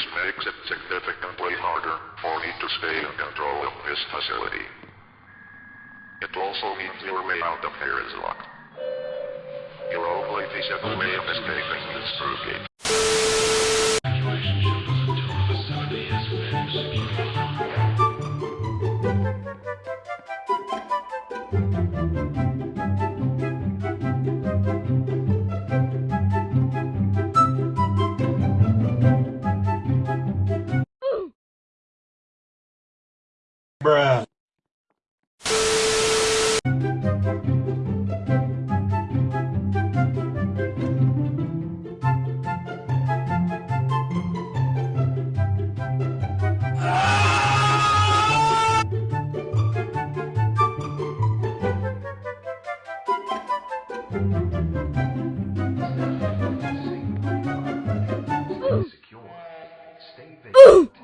This makes it significantly harder for me to stay in control of this facility. It also means your way out of here is locked. Your only feasible way of escaping is through gate. Ooh!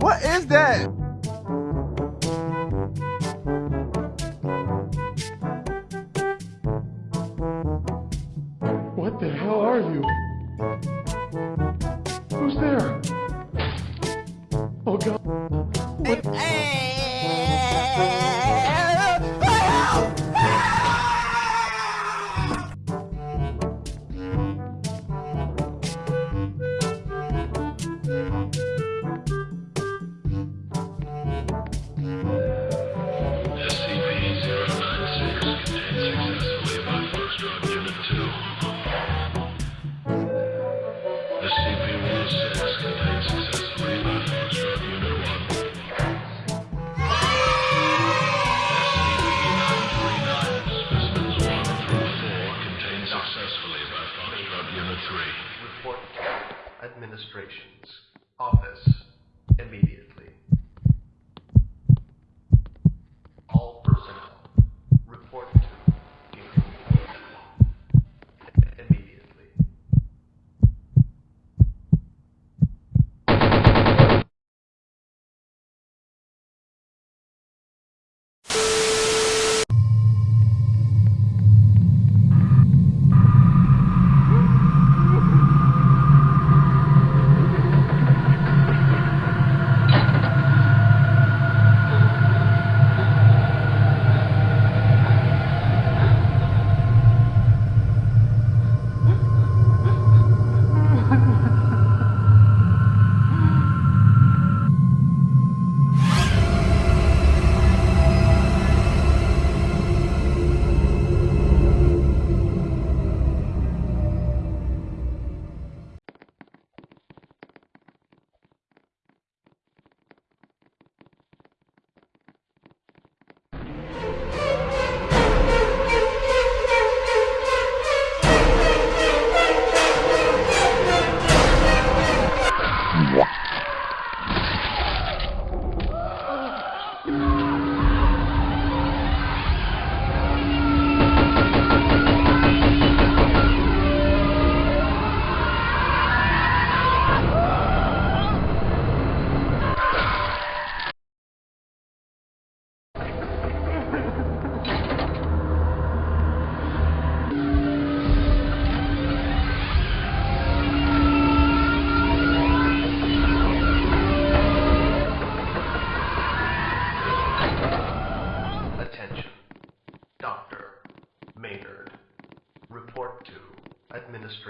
What is that? What the hell are you?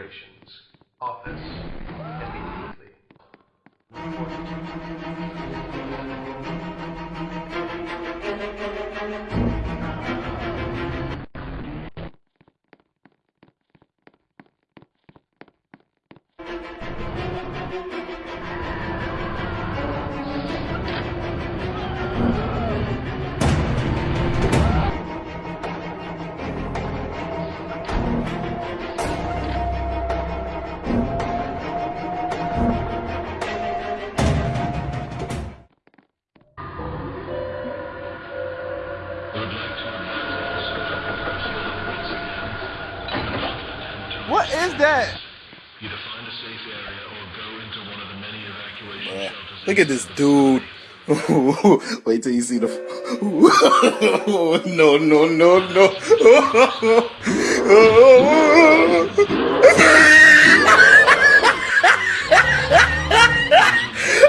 Administration's office immediately. Report is that? either find a safe area or go into one of the many evacuation Yeah. shelters. Look at this dude. Wait till you see the. no, no, no, no.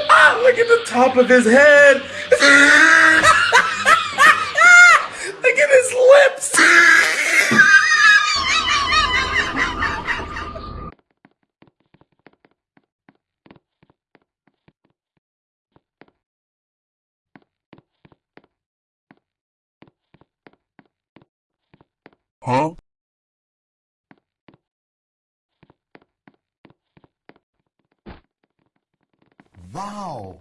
ah, look at the top of his head. look at his lips. Huh? Wow.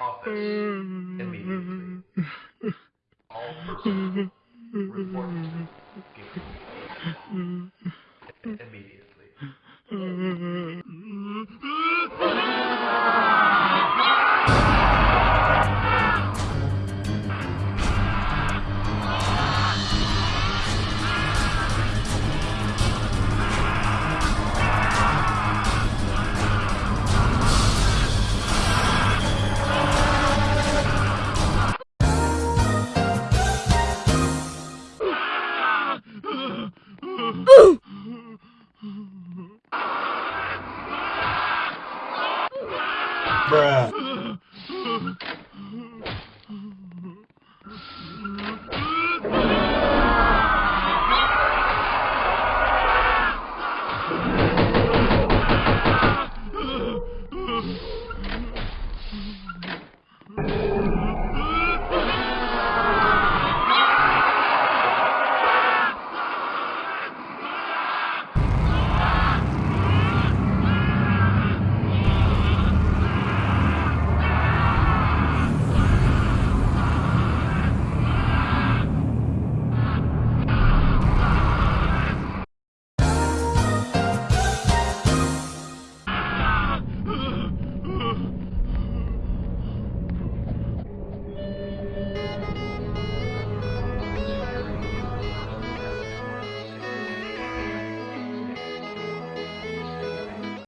Office mm-hmm. immediately. All personnel report Bruh.